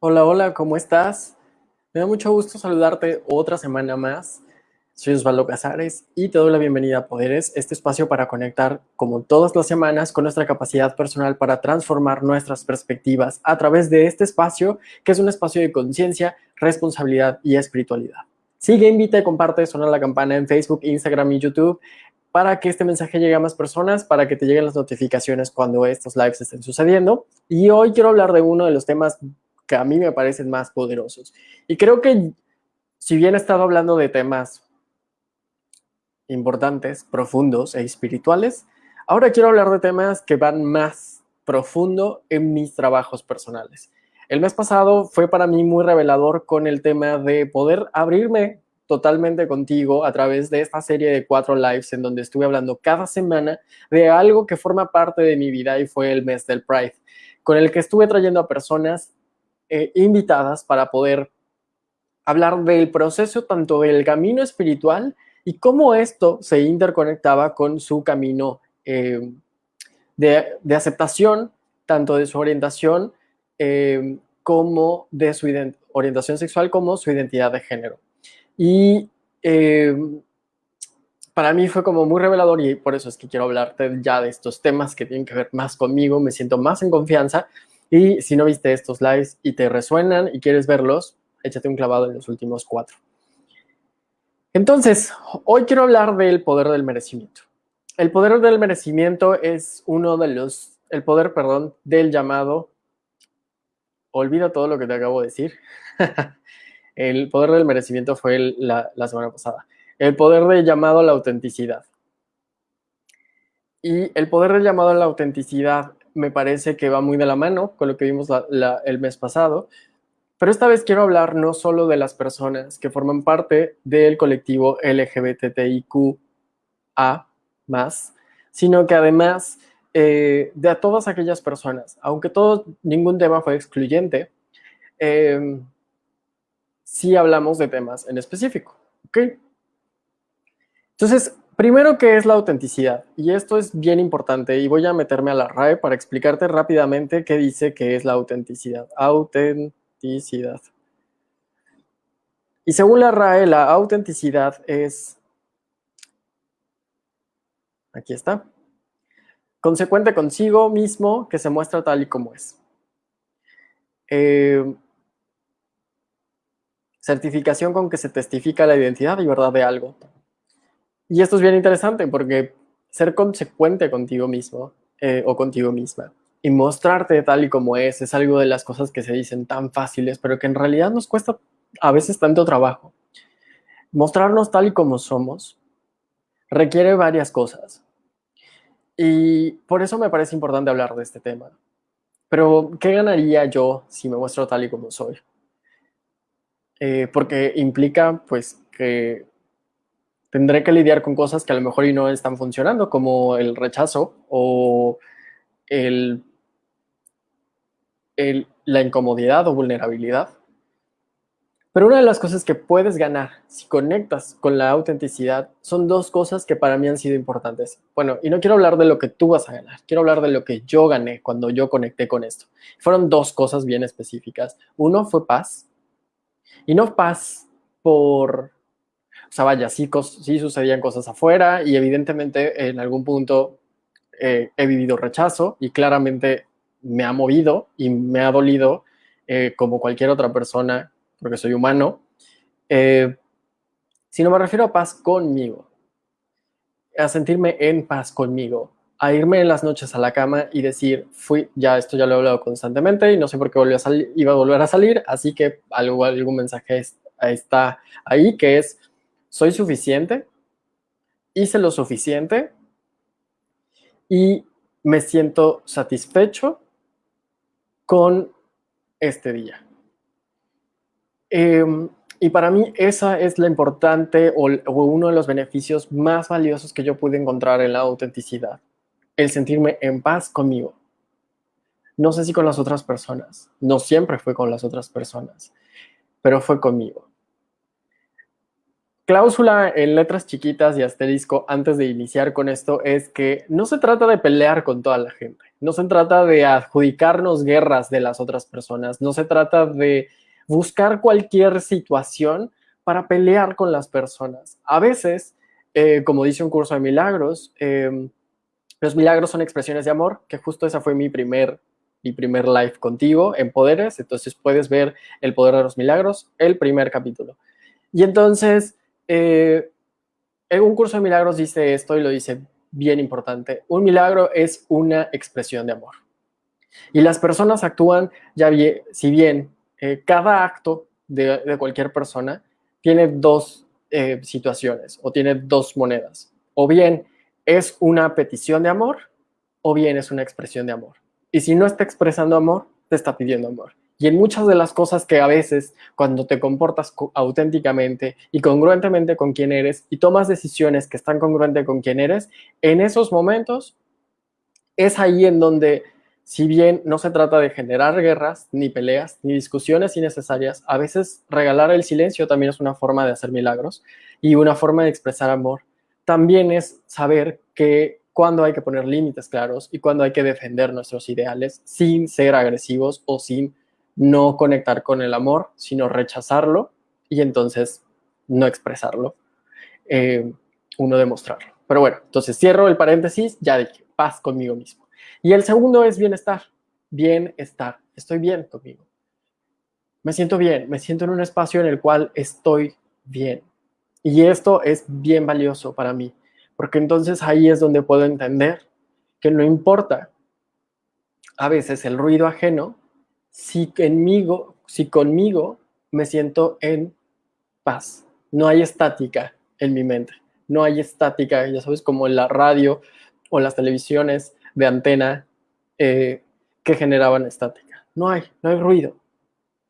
Hola, hola, ¿cómo estás? Me da mucho gusto saludarte otra semana más. Soy Osvaldo Casares y te doy la bienvenida a Poderes, este espacio para conectar, como todas las semanas, con nuestra capacidad personal para transformar nuestras perspectivas a través de este espacio, que es un espacio de conciencia, responsabilidad y espiritualidad. Sigue, invita y comparte, suena la campana en Facebook, Instagram y YouTube para que este mensaje llegue a más personas, para que te lleguen las notificaciones cuando estos lives estén sucediendo. Y hoy quiero hablar de uno de los temas que a mí me parecen más poderosos. Y creo que si bien he estado hablando de temas importantes, profundos e espirituales, ahora quiero hablar de temas que van más profundo en mis trabajos personales. El mes pasado fue para mí muy revelador con el tema de poder abrirme totalmente contigo a través de esta serie de cuatro lives en donde estuve hablando cada semana de algo que forma parte de mi vida y fue el mes del Pride, con el que estuve trayendo a personas eh, invitadas para poder hablar del proceso tanto del camino espiritual y cómo esto se interconectaba con su camino eh, de, aceptación, tanto de su orientación eh, como de su orientación sexual como su identidad de género. Y para mí fue como muy revelador y por eso es que quiero hablarte ya de estos temas que tienen que ver más conmigo, me siento más en confianza y si no viste estos lives y te resuenan y quieres verlos, échate un clavado en los últimos cuatro. Entonces, hoy quiero hablar del poder del merecimiento. El poder del merecimiento es uno de los, el poder, perdón, del llamado, olvida todo lo que te acabo de decir. el poder del merecimiento fue la, la semana pasada. El poder del llamado a la autenticidad. Y el poder del llamado a la autenticidad me parece que va muy de la mano con lo que vimos el mes pasado, pero esta vez quiero hablar no solo de las personas que forman parte del colectivo LGBTIQA+, sino que además eh, de a todas aquellas personas, aunque todo, ningún tema fue excluyente, eh, sí hablamos de temas en específico, ¿ok? Entonces, Primero, ¿qué es la autenticidad? Y esto es bien importante y voy a meterme a la RAE para explicarte rápidamente qué dice que es la autenticidad. Autenticidad. Y según la RAE, la autenticidad es... Aquí está. Consecuente consigo mismo que se muestra tal y como es. Eh, certificación con que se testifica la identidad y verdad de algo. Y esto es bien interesante porque ser consecuente contigo mismo eh, o contigo misma y mostrarte tal y como es es algo de las cosas que se dicen tan fáciles, pero que en realidad nos cuesta a veces tanto trabajo. Mostrarnos tal y como somos requiere varias cosas. Y por eso me parece importante hablar de este tema. Pero, ¿qué ganaría yo si me muestro tal y como soy? Eh, porque implica, pues, que tendré que lidiar con cosas que a lo mejor y no están funcionando, como el rechazo o el, la incomodidad o vulnerabilidad. Pero una de las cosas que puedes ganar si conectas con la autenticidad son dos cosas que para mí han sido importantes. Bueno, y no quiero hablar de lo que tú vas a ganar, quiero hablar de lo que yo gané cuando yo conecté con esto. Fueron dos cosas bien específicas. Uno fue paz, y no paz por o sea, vaya, sí, sucedían cosas afuera y evidentemente en algún punto eh, he vivido rechazo y claramente me ha movido y me ha dolido eh, como cualquier otra persona, porque soy humano, eh, sino me refiero a paz conmigo, a sentirme en paz conmigo, a irme en las noches a la cama y decir, fui, ya esto ya lo he hablado constantemente y no sé por qué volvió a iba a volver a salir, así que algo, algún mensaje está ahí que es, soy suficiente, hice lo suficiente y me siento satisfecho con este día. Em, y para mí esa es la importante o, o, uno de los beneficios más valiosos que yo pude encontrar en la autenticidad. El sentirme en paz conmigo. No sé si con las otras personas. No siempre fue con las otras personas, pero fue conmigo. Cláusula en letras chiquitas y asterisco antes de iniciar con esto es que no se trata de pelear con toda la gente, no se trata de adjudicarnos guerras de las otras personas, no se trata de buscar cualquier situación para pelear con las personas. A veces, eh, como dice un curso de milagros, em, los milagros son expresiones de amor, que justo esa fue mi primer, mi primer live contigo en Poderes, entonces puedes ver el poder de los milagros, el primer capítulo. Y entonces, eh, en un curso de milagros dice esto y lo dice bien importante. Un milagro es una expresión de amor. Y las personas actúan, ya bien, si bien eh, cada acto de, cualquier persona tiene dos eh, situaciones o tiene dos monedas. O bien es una petición de amor o bien es una expresión de amor. Y si no está expresando amor, te está pidiendo amor. Y en muchas de las cosas que a veces, cuando te comportas auténticamente y congruentemente con quien eres y tomas decisiones que están congruentes con quien eres, en esos momentos es ahí en donde, si bien no se trata de generar guerras, ni peleas, ni discusiones innecesarias, a veces regalar el silencio también es una forma de hacer milagros y una forma de expresar amor. También es saber que cuando hay que poner límites claros y cuando hay que defender nuestros ideales sin ser agresivos o sin no conectar con el amor, sino rechazarlo y entonces no expresarlo, eh, uno demostrarlo. Pero bueno, entonces cierro el paréntesis, ya dije, paz conmigo mismo. Y el segundo es bienestar, bienestar, estoy bien conmigo. Me siento bien, me siento en un espacio en el cual estoy bien. Y esto es bien valioso para mí, porque entonces ahí es donde puedo entender que no importa a veces el ruido ajeno, si conmigo, si conmigo me siento en paz. No hay estática en mi mente. No hay estática, ya sabes, como en la radio o las televisiones de antena eh, que generaban estática. No hay, no hay ruido.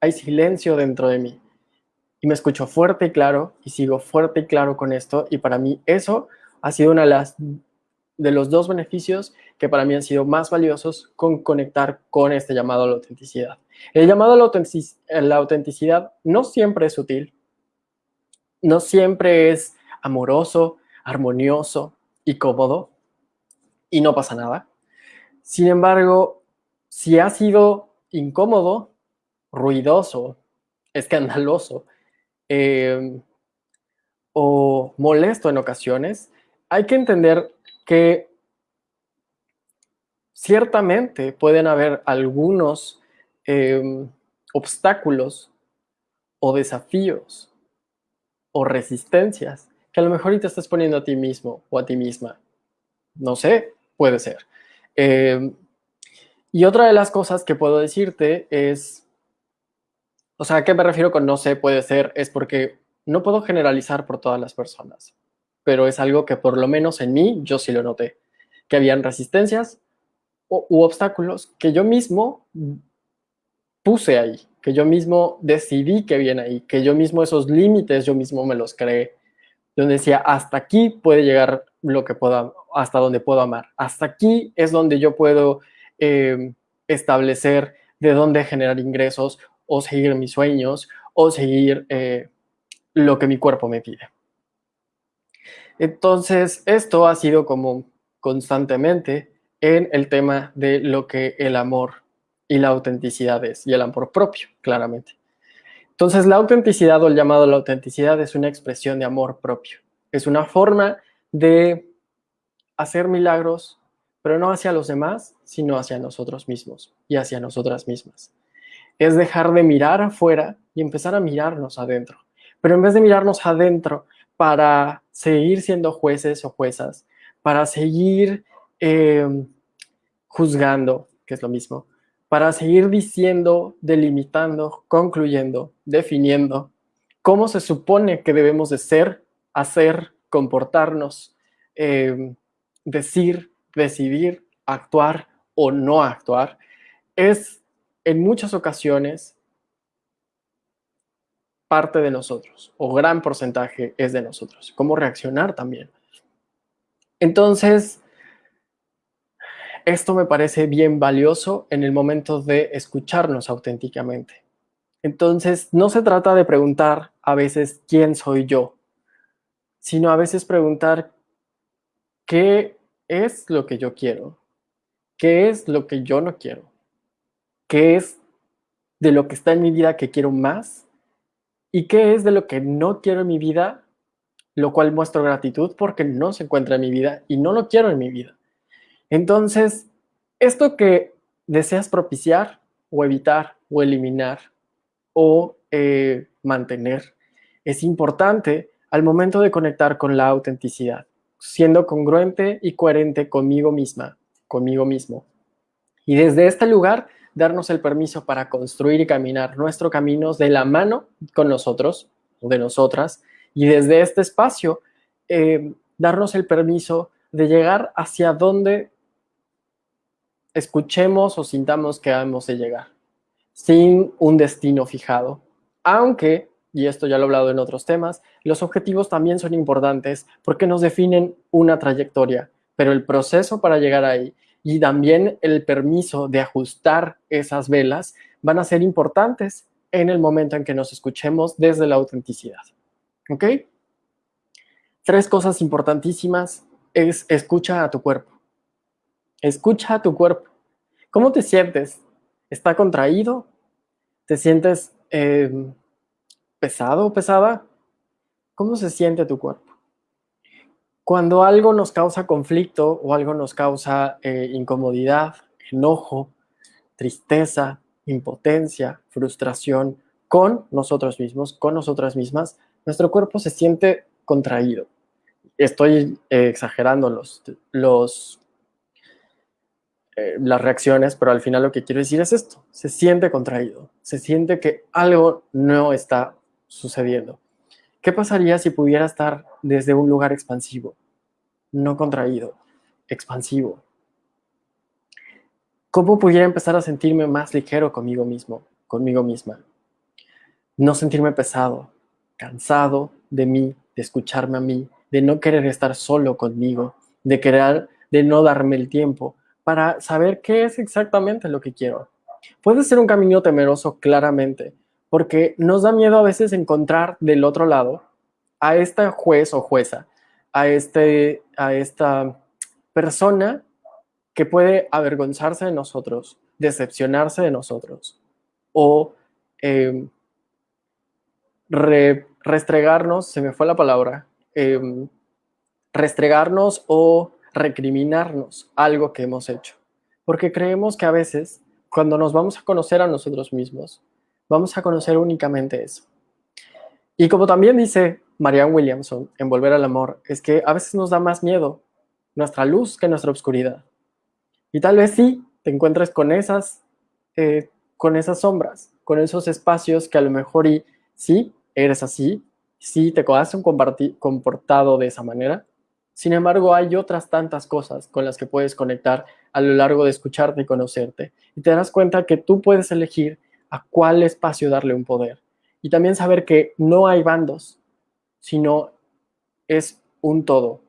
Hay silencio dentro de mí. Y me escucho fuerte y claro y sigo fuerte y claro con esto. Y para mí eso ha sido una de las de los dos beneficios que para mí han sido más valiosos con conectar con este llamado a la autenticidad. El llamado a la autenticidad no siempre es sutil, no siempre es amoroso, armonioso y cómodo, y no pasa nada. Sin embargo, si ha sido incómodo, ruidoso, escandaloso eh, o molesto en ocasiones, hay que entender que ciertamente pueden haber algunos em, obstáculos o desafíos o resistencias que a lo mejor te estás poniendo a ti mismo o a ti misma. No sé, puede ser. Em, y otra de las cosas que puedo decirte es, o sea, ¿a qué me refiero con no sé, puede ser? Es porque no puedo generalizar por todas las personas pero es algo que por lo menos en mí yo sí lo noté, que habían resistencias u obstáculos que yo mismo puse ahí, que yo mismo decidí que habían ahí, que yo mismo esos límites yo mismo me los creé, donde decía, hasta aquí puede llegar lo que pueda, hasta donde puedo amar, hasta aquí es donde yo puedo em, establecer de dónde generar ingresos o seguir mis sueños o seguir eh, lo que mi cuerpo me pide. Entonces, esto ha sido como constantemente en el tema de lo que el amor y la autenticidad es, y el amor propio, claramente. Entonces, la autenticidad o el llamado a la autenticidad es una expresión de amor propio. Es una forma de hacer milagros, pero no hacia los demás, sino hacia nosotros mismos y hacia nosotras mismas. Es dejar de mirar afuera y empezar a mirarnos adentro. Pero en vez de mirarnos adentro para seguir siendo jueces o juezas, para seguir em, juzgando, que es lo mismo, para seguir diciendo, delimitando, concluyendo, definiendo cómo se supone que debemos de ser, hacer, comportarnos, em, decir, decidir, actuar o no actuar, es en muchas ocasiones parte de nosotros o gran porcentaje es de nosotros. Cómo reaccionar también. Entonces, esto me parece bien valioso en el momento de escucharnos auténticamente. Entonces, no se trata de preguntar a veces quién soy yo, sino a veces preguntar qué es lo que yo quiero, qué es lo que yo no quiero, qué es de lo que está en mi vida que quiero más y qué es de lo que no quiero en mi vida, lo cual muestro gratitud porque no se encuentra en mi vida y no lo quiero en mi vida. Entonces, esto que deseas propiciar o evitar o eliminar o eh, mantener es importante al momento de conectar con la autenticidad, siendo congruente y coherente conmigo misma, conmigo mismo. Y desde este lugar, darnos el permiso para construir y caminar nuestro camino de la mano con nosotros o de nosotras. Y desde este espacio, eh, darnos el permiso de llegar hacia donde escuchemos o sintamos que hemos de llegar, sin un destino fijado. Aunque, y esto ya lo he hablado en otros temas, los objetivos también son importantes porque nos definen una trayectoria, pero el proceso para llegar ahí y también el permiso de ajustar esas velas van a ser importantes en el momento en que nos escuchemos desde la autenticidad. ¿Ok? Tres cosas importantísimas es escucha a tu cuerpo. Escucha a tu cuerpo. ¿Cómo te sientes? ¿Está contraído? ¿Te sientes eh, pesado o pesada? ¿Cómo se siente tu cuerpo? Cuando algo nos causa conflicto o algo nos causa eh, incomodidad, enojo, tristeza, impotencia, frustración con nosotros mismos, con nosotras mismas, nuestro cuerpo se siente contraído. Estoy eh, exagerando los, eh, las reacciones, pero al final lo que quiero decir es esto, se siente contraído, se siente que algo no está sucediendo. ¿Qué pasaría si pudiera estar desde un lugar expansivo, no contraído, expansivo? ¿Cómo pudiera empezar a sentirme más ligero conmigo mismo, conmigo misma? No sentirme pesado, cansado de mí, de escucharme a mí, de no querer estar solo conmigo, de querer, de no darme el tiempo, para saber qué es exactamente lo que quiero. Puede ser un camino temeroso claramente, porque nos da miedo a veces encontrar del otro lado a esta juez o jueza, a, este, a esta persona que puede avergonzarse de nosotros, decepcionarse de nosotros o em, restregarnos, se me fue la palabra, em, restregarnos o recriminarnos algo que hemos hecho. Porque creemos que a veces, cuando nos vamos a conocer a nosotros mismos, vamos a conocer únicamente eso. Y como también dice Marianne Williamson en Volver al Amor, es que a veces nos da más miedo nuestra luz que nuestra oscuridad. Y tal vez sí te encuentres con esas, eh, con esas sombras, con esos espacios que a lo mejor y sí eres así, sí te has comportado de esa manera, sin embargo, hay otras tantas cosas con las que puedes conectar a lo largo de escucharte y conocerte. Y te darás cuenta que tú puedes elegir a cuál espacio darle un poder. Y también saber que no hay bandos, sino es un todo.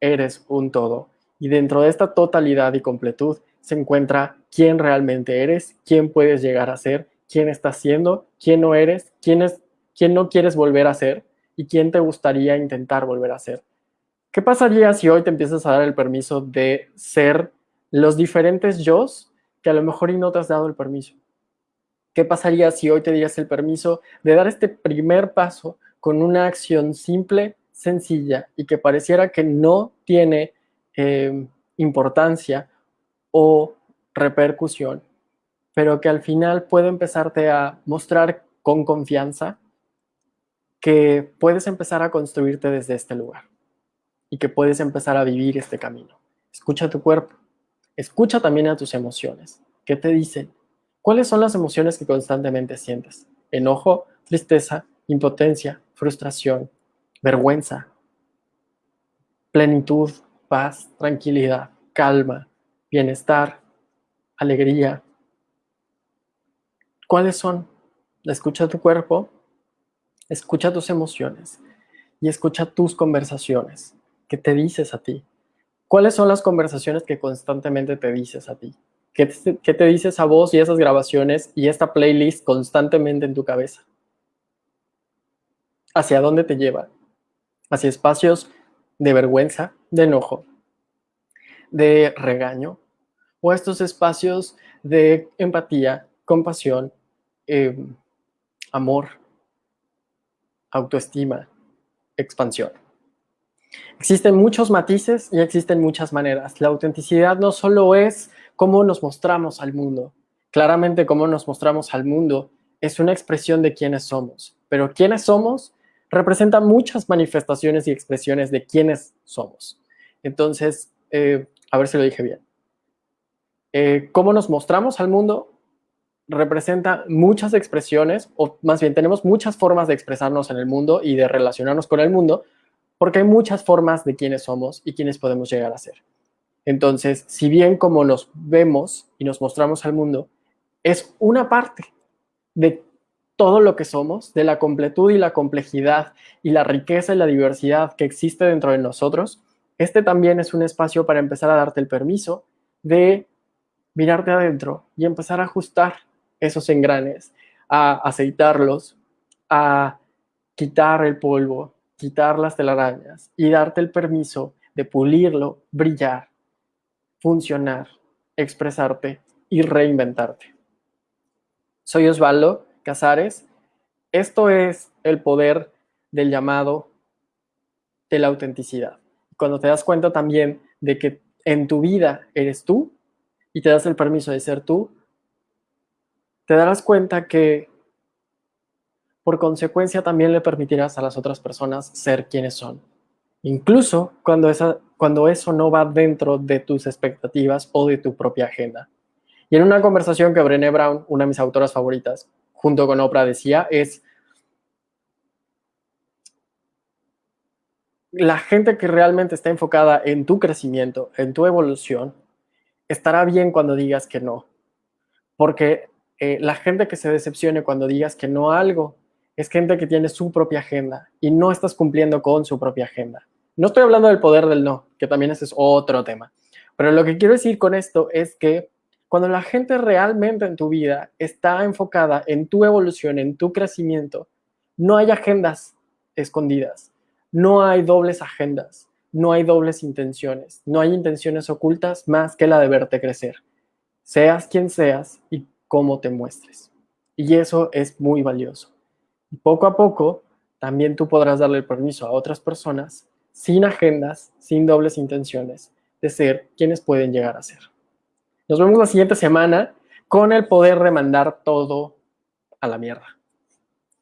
Eres un todo. Y dentro de esta totalidad y completud se encuentra quién realmente eres, quién puedes llegar a ser, quién estás siendo, quién no eres, quién, es, quién no quieres volver a ser y quién te gustaría intentar volver a ser. ¿Qué pasaría si hoy te empiezas a dar el permiso de ser los diferentes yo que a lo mejor y no te has dado el permiso? ¿Qué pasaría si hoy te dieras el permiso de dar este primer paso con una acción simple, sencilla y que pareciera que no tiene eh, importancia o repercusión, pero que al final puede empezarte a mostrar con confianza que puedes empezar a construirte desde este lugar? y que puedes empezar a vivir este camino. Escucha tu cuerpo, escucha también a tus emociones. ¿Qué te dicen? ¿Cuáles son las emociones que constantemente sientes? Enojo, tristeza, impotencia, frustración, vergüenza, plenitud, paz, tranquilidad, calma, bienestar, alegría. ¿Cuáles son? Escucha tu cuerpo, escucha tus emociones y escucha tus conversaciones. ¿Qué te dices a ti? ¿Cuáles son las conversaciones que constantemente te dices a ti? ¿Qué te, dices a vos y esas grabaciones y esta playlist constantemente en tu cabeza? ¿Hacia dónde te lleva? hacia espacios de vergüenza, de enojo, de regaño, o estos espacios de empatía, compasión, eh, amor, autoestima, expansión. Existen muchos matices y existen muchas maneras. La autenticidad no solo es cómo nos mostramos al mundo. Claramente cómo nos mostramos al mundo es una expresión de quiénes somos, pero quiénes somos representa muchas manifestaciones y expresiones de quiénes somos. Entonces, eh, a ver si lo dije bien. Eh, cómo nos mostramos al mundo representa muchas expresiones, o más bien tenemos muchas formas de expresarnos en el mundo y de relacionarnos con el mundo, porque hay muchas formas de quiénes somos y quiénes podemos llegar a ser. Entonces, si bien como nos vemos y nos mostramos al mundo, es una parte de todo lo que somos, de la completud y la complejidad y la riqueza y la diversidad que existe dentro de nosotros, este también es un espacio para empezar a darte el permiso de mirarte adentro y empezar a ajustar esos engranes, a aceitarlos, a quitar el polvo, quitar las telarañas y darte el permiso de pulirlo, brillar, funcionar, expresarte y reinventarte. Soy Osvaldo Casares. Esto es el poder del llamado de la autenticidad. Cuando te das cuenta también de que en tu vida eres tú y te das el permiso de ser tú, te darás cuenta que por consecuencia también le permitirás a las otras personas ser quienes son. Incluso cuando, esa, cuando eso no va dentro de tus expectativas o de tu propia agenda. Y en una conversación que Brené Brown, una de mis autoras favoritas, junto con Oprah decía, es la gente que realmente está enfocada en tu crecimiento, en tu evolución, estará bien cuando digas que no. Porque eh, la gente que se decepcione cuando digas que no a algo es gente que tiene su propia agenda y no estás cumpliendo con su propia agenda. No estoy hablando del poder del no, que también ese es otro tema. Pero lo que quiero decir con esto es que cuando la gente realmente en tu vida está enfocada en tu evolución, en tu crecimiento, no hay agendas escondidas, no hay dobles agendas, no hay dobles intenciones, no hay intenciones ocultas más que la de verte crecer. Seas quien seas y cómo te muestres. Y eso es muy valioso. Y poco a poco, también tú podrás darle el permiso a otras personas, sin agendas, sin dobles intenciones, de ser quienes pueden llegar a ser. Nos vemos la siguiente semana con el poder de mandar todo a la mierda.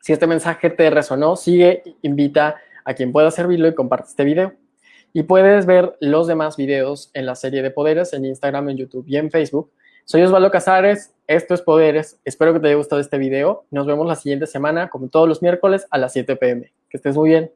Si este mensaje te resonó, sigue, invita a quien pueda servirlo y comparte este video. Y puedes ver los demás videos en la serie de poderes en Instagram, en YouTube y en Facebook soy Osvaldo Casares, esto es Poderes. Espero que te haya gustado este video. Nos vemos la siguiente semana, como todos los miércoles, a las 7 pm. Que estés muy bien.